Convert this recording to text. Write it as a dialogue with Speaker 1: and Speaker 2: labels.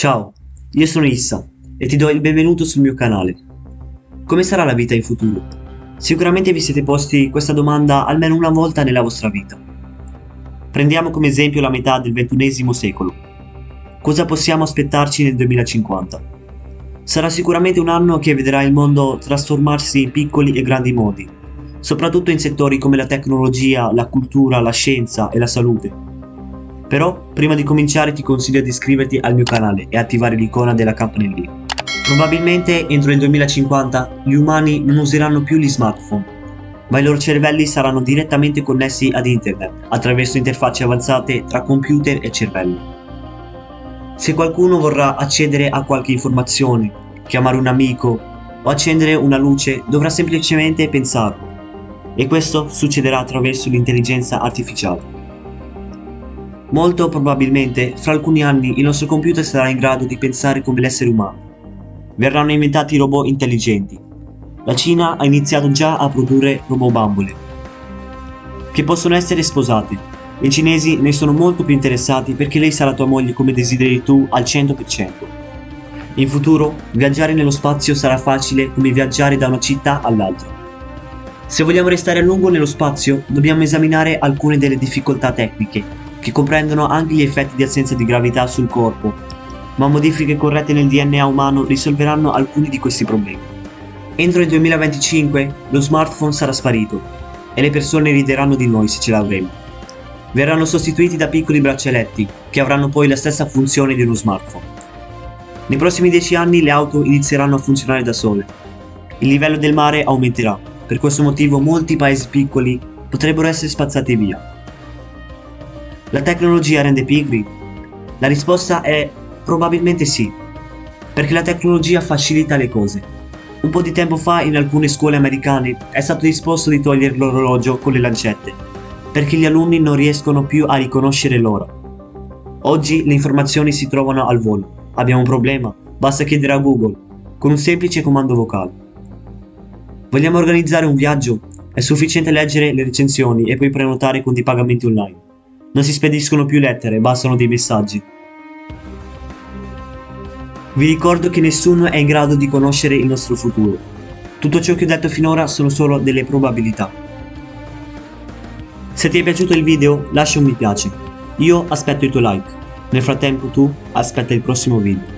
Speaker 1: Ciao, io sono Issa e ti do il benvenuto sul mio canale. Come sarà la vita in futuro? Sicuramente vi siete posti questa domanda almeno una volta nella vostra vita. Prendiamo come esempio la metà del XXI secolo. Cosa possiamo aspettarci nel 2050? Sarà sicuramente un anno che vedrà il mondo trasformarsi in piccoli e grandi modi, soprattutto in settori come la tecnologia, la cultura, la scienza e la salute però, prima di cominciare ti consiglio di iscriverti al mio canale e attivare l'icona della campanellina. Probabilmente entro il 2050 gli umani non useranno più gli smartphone, ma i loro cervelli saranno direttamente connessi ad internet attraverso interfacce avanzate tra computer e cervello. Se qualcuno vorrà accedere a qualche informazione, chiamare un amico o accendere una luce dovrà semplicemente pensarlo e questo succederà attraverso l'intelligenza artificiale. Molto probabilmente, fra alcuni anni, il nostro computer sarà in grado di pensare come l'essere umano. Verranno inventati robot intelligenti. La Cina ha iniziato già a produrre robot bambole, che possono essere sposate. I cinesi ne sono molto più interessati perché lei sarà tua moglie come desideri tu al 100%. In futuro, viaggiare nello spazio sarà facile come viaggiare da una città all'altra. Se vogliamo restare a lungo nello spazio, dobbiamo esaminare alcune delle difficoltà tecniche che comprendono anche gli effetti di assenza di gravità sul corpo, ma modifiche corrette nel DNA umano risolveranno alcuni di questi problemi. Entro il 2025 lo smartphone sarà sparito e le persone rideranno di noi se ce l'avremo. Verranno sostituiti da piccoli braccialetti che avranno poi la stessa funzione di uno smartphone. Nei prossimi 10 anni le auto inizieranno a funzionare da sole. Il livello del mare aumenterà, per questo motivo molti paesi piccoli potrebbero essere spazzati via. La tecnologia rende pigri? La risposta è probabilmente sì, perché la tecnologia facilita le cose. Un po' di tempo fa in alcune scuole americane è stato disposto di togliere l'orologio con le lancette, perché gli alunni non riescono più a riconoscere l'ora. Oggi le informazioni si trovano al volo. Abbiamo un problema? Basta chiedere a Google, con un semplice comando vocale. Vogliamo organizzare un viaggio? È sufficiente leggere le recensioni e poi prenotare con dei pagamenti online. Non si spediscono più lettere, bastano dei messaggi. Vi ricordo che nessuno è in grado di conoscere il nostro futuro. Tutto ciò che ho detto finora sono solo delle probabilità. Se ti è piaciuto il video lascia un mi piace. Io aspetto il tuo like. Nel frattempo tu aspetta il prossimo video.